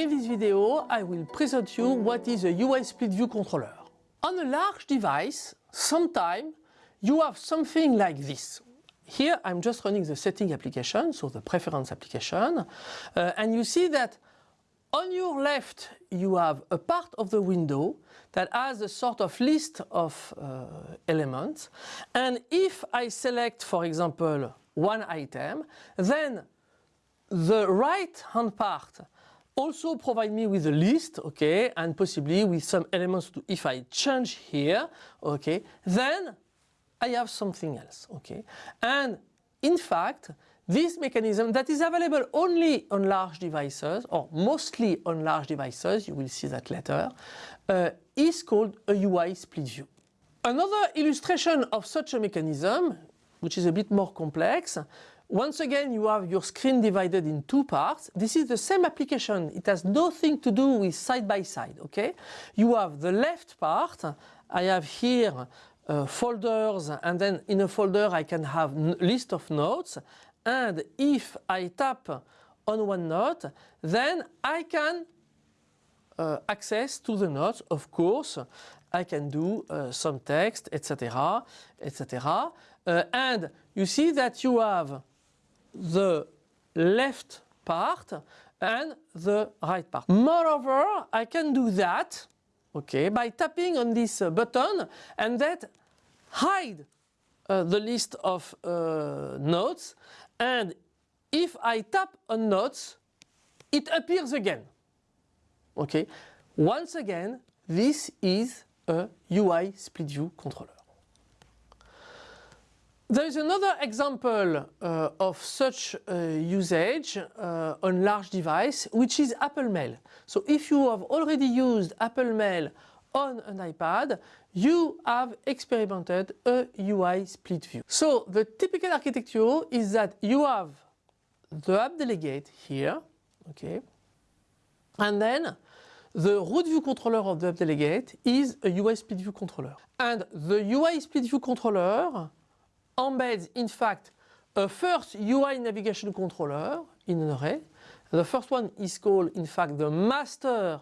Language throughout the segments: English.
In this video, I will present you what is a UI split view controller. On a large device, sometimes you have something like this. Here I'm just running the setting application, so the preference application, uh, and you see that on your left you have a part of the window that has a sort of list of uh, elements and if I select for example one item then the right hand part also provide me with a list, okay, and possibly with some elements to, if I change here, okay, then I have something else, okay. And in fact, this mechanism that is available only on large devices, or mostly on large devices, you will see that later, uh, is called a UI split view. Another illustration of such a mechanism, which is a bit more complex, once again, you have your screen divided in two parts. This is the same application. It has nothing to do with side by side, okay? You have the left part. I have here uh, folders and then in a folder I can have list of notes and if I tap on one note then I can uh, access to the notes of course I can do uh, some text etc etc uh, and you see that you have the left part and the right part. Moreover, I can do that okay, by tapping on this uh, button and that hide uh, the list of uh, notes and if I tap on notes it appears again. Okay. Once again this is a UI split view controller. There is another example uh, of such uh, usage uh, on large device which is Apple Mail. So if you have already used Apple Mail on an iPad, you have experimented a UI split view. So the typical architecture is that you have the app delegate here, okay, and then the root view controller of the app delegate is a UI split view controller. And the UI split view controller embeds in fact a first UI navigation controller in an array. The first one is called in fact the master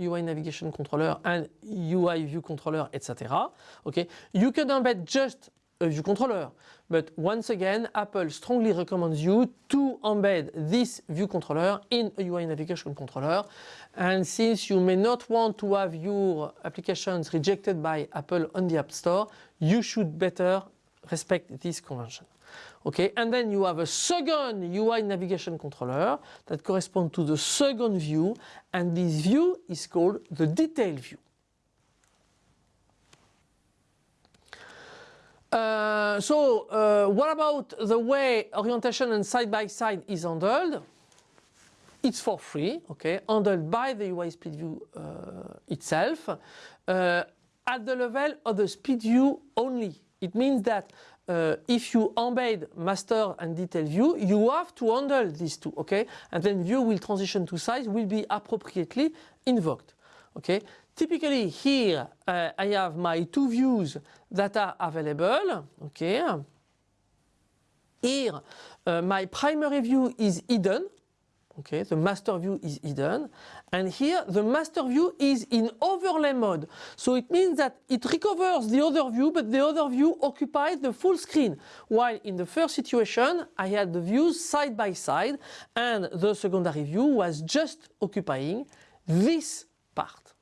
UI navigation controller and UI view controller etc. Okay, you can embed just a view controller but once again Apple strongly recommends you to embed this view controller in a UI navigation controller and since you may not want to have your applications rejected by Apple on the App Store you should better respect this convention. Okay, and then you have a second UI navigation controller that corresponds to the second view and this view is called the detail view. Uh, so uh, what about the way orientation and side-by-side -side is handled? It's for free, okay, handled by the UI split view uh, itself uh, at the level of the split view only. It means that uh, if you embed master and detail view, you have to handle these two, okay? And then view will transition to size will be appropriately invoked, okay? Typically here uh, I have my two views that are available, okay? Here uh, my primary view is hidden, Okay, the master view is hidden and here the master view is in overlay mode. So it means that it recovers the other view but the other view occupies the full screen while in the first situation I had the views side by side and the secondary view was just occupying this part.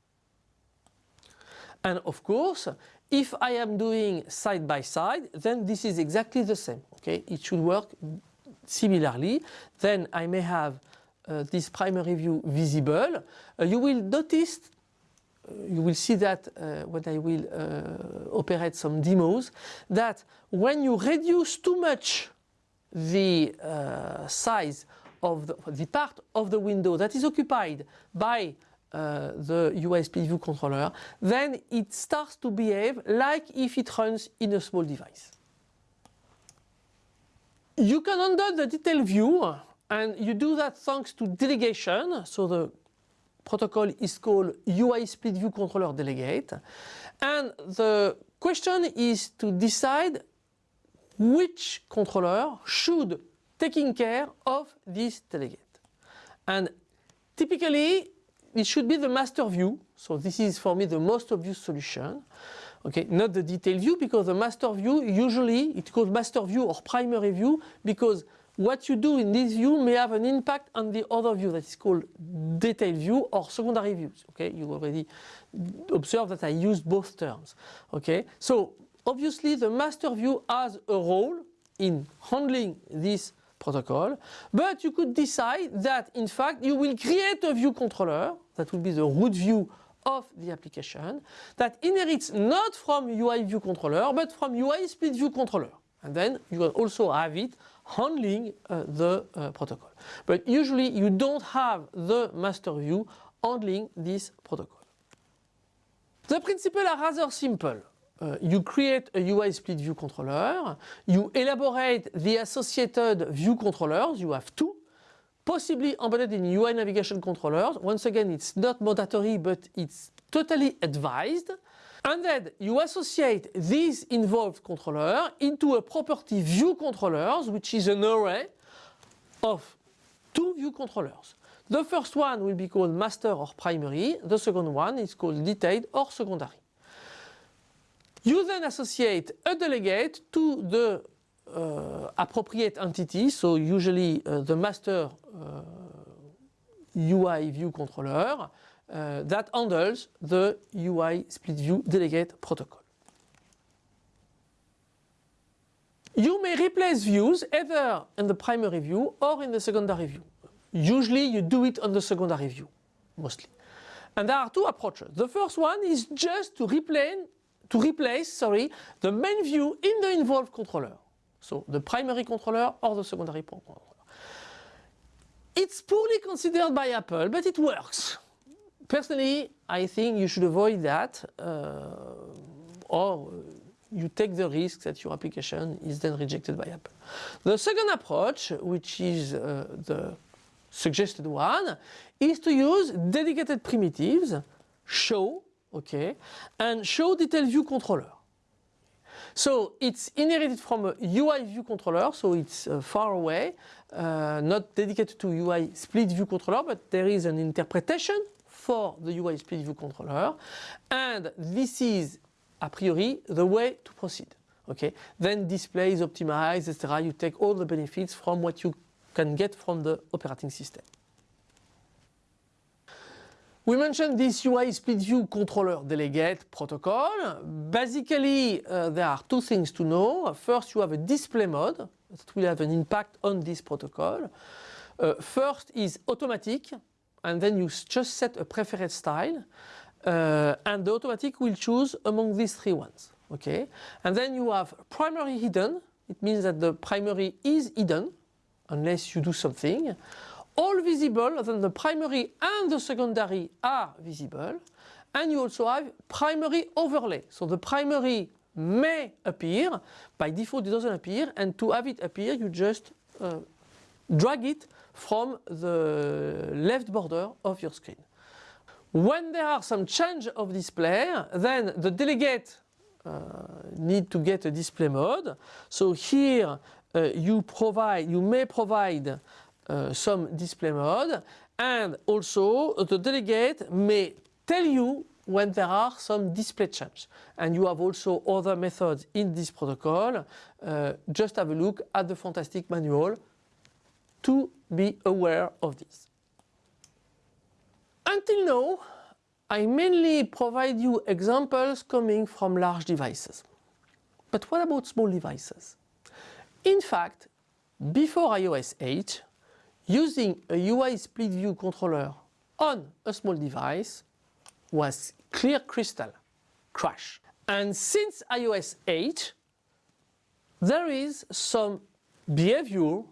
And of course if I am doing side by side then this is exactly the same. Okay, it should work similarly then I may have this primary view visible, uh, you will notice uh, you will see that uh, when I will uh, operate some demos that when you reduce too much the uh, size of the, the, part of the window that is occupied by the USB view controller then it starts to behave like if it runs in a small device. You can handle the detail view and you do that thanks to delegation. So the protocol is called UI split view controller delegate. And the question is to decide which controller should taking care of this delegate. And typically it should be the master view. So this is for me the most obvious solution. Okay, not the detail view because the master view usually it's called master view or primary view because what you do in this view may have an impact on the other view that is called detail view or secondary views. Okay, you already observed that I used both terms. Okay, so obviously the master view has a role in handling this protocol, but you could decide that in fact you will create a view controller that will be the root view of the application that inherits not from UI view controller but from UI split view controller and then you can also have it handling uh, the uh, protocol. But usually you don't have the master view handling this protocol. The principles are rather simple. Uh, you create a UI split view controller, you elaborate the associated view controllers, you have two, possibly embedded in UI navigation controllers. Once again, it's not mandatory, but it's totally advised. And then you associate these involved controller into a property view controllers, which is an array of two view controllers. The first one will be called master or primary. The second one is called detailed or secondary. You then associate a delegate to the uh, appropriate entity, so usually uh, the master uh, UI view controller uh, that handles the UI split view delegate protocol. You may replace views either in the primary view or in the secondary view. Usually you do it on the secondary view, mostly. And there are two approaches. The first one is just to replace to replace sorry, the main view in the involved controller. So the primary controller or the secondary controller. It's poorly considered by Apple, but it works. Personally, I think you should avoid that uh, or you take the risk that your application is then rejected by Apple. The second approach, which is uh, the suggested one, is to use dedicated primitives, show, okay, and show detail view controller. So it's inherited from a UI view controller, so it's uh, far away, uh, not dedicated to UI split view controller, but there is an interpretation for the UI split view controller, and this is a priori the way to proceed. Okay, then display is optimized, etc. You take all the benefits from what you can get from the operating system. We mentioned this UI split view controller delegate protocol. Basically, uh, there are two things to know. First, you have a display mode that will have an impact on this protocol. Uh, first is automatic, and then you just set a preferred style, uh, and the automatic will choose among these three ones. Okay, and then you have primary hidden. It means that the primary is hidden unless you do something all visible, then the primary and the secondary are visible. And you also have primary overlay. So the primary may appear, by default it doesn't appear, and to have it appear you just uh, drag it from the left border of your screen. When there are some change of display, then the delegate uh, need to get a display mode. So here uh, you provide, you may provide uh, some display mode and also the delegate may tell you when there are some display change and you have also other methods in this protocol uh, just have a look at the fantastic manual to be aware of this. Until now I mainly provide you examples coming from large devices. But what about small devices? In fact, before iOS 8, using a UI split view controller on a small device was clear crystal crash. And since iOS 8, there is some behavior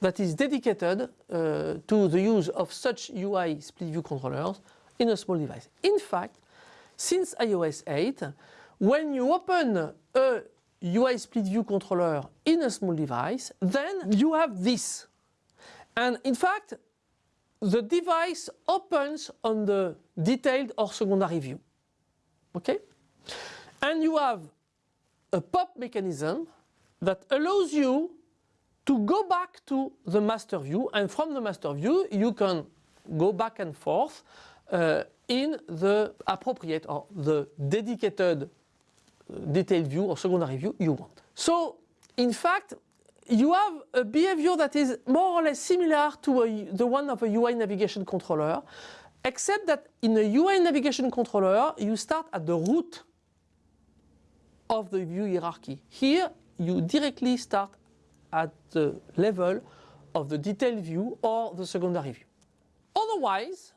that is dedicated uh, to the use of such UI split view controllers in a small device. In fact, since iOS 8, when you open a UI split view controller in a small device, then you have this and in fact, the device opens on the detailed or secondary view. Okay? And you have a pop mechanism that allows you to go back to the master view and from the master view you can go back and forth uh, in the appropriate or the dedicated uh, detailed view or secondary view you want. So in fact, you have a behavior that is more or less similar to a, the one of a UI navigation controller, except that in a UI navigation controller, you start at the root of the view hierarchy. Here, you directly start at the level of the detailed view or the secondary view. Otherwise,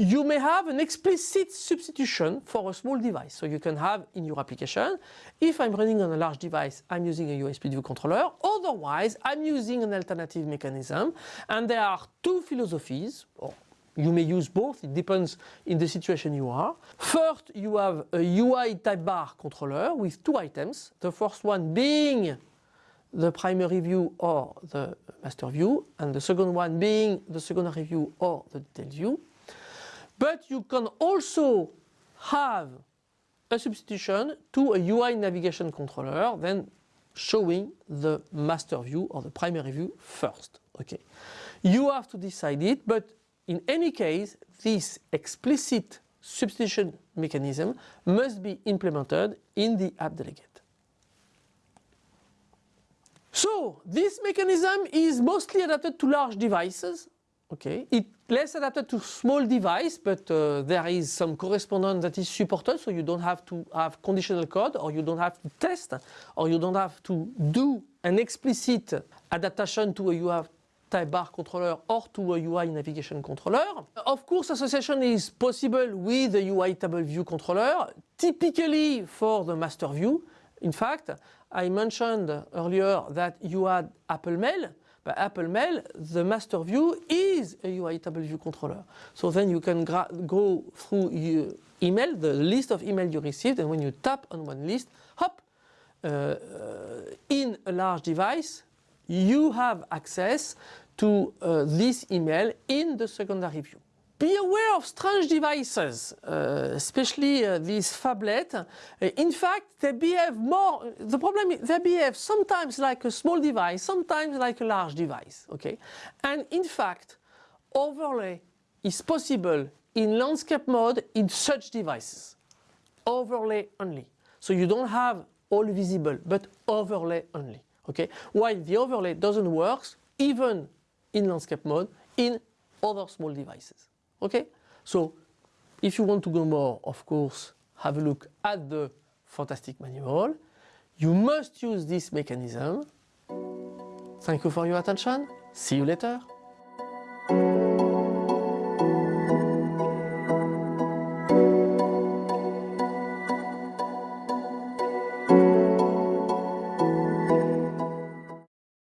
you may have an explicit substitution for a small device. So you can have in your application, if I'm running on a large device, I'm using a USB view controller. Otherwise, I'm using an alternative mechanism. And there are two philosophies, or you may use both, it depends in the situation you are. First, you have a UI tab bar controller with two items. The first one being the primary view or the master view, and the second one being the secondary view or the detailed view. But you can also have a substitution to a UI navigation controller, then showing the master view or the primary view first. Okay, You have to decide it, but in any case, this explicit substitution mechanism must be implemented in the app delegate. So this mechanism is mostly adapted to large devices Okay, it's less adapted to small device, but uh, there is some correspondence that is supported, so you don't have to have conditional code, or you don't have to test, or you don't have to do an explicit adaptation to a UI tab bar controller or to a UI navigation controller. Of course, association is possible with the UI table view controller, typically for the master view. In fact, I mentioned earlier that you had Apple Mail, by Apple Mail, the master view is a UI table view controller. So then you can go through your email, the list of email you received, and when you tap on one list, hop, uh, in a large device, you have access to uh, this email in the secondary view. Be aware of strange devices, uh, especially uh, these phablet. Uh, in fact, they behave more, the problem is they behave sometimes like a small device, sometimes like a large device, okay? And in fact, overlay is possible in landscape mode in such devices. Overlay only. So you don't have all visible, but overlay only, okay? While the overlay doesn't work even in landscape mode in other small devices. Okay? So if you want to go more, of course, have a look at the fantastic manual. You must use this mechanism. Thank you for your attention. See you later.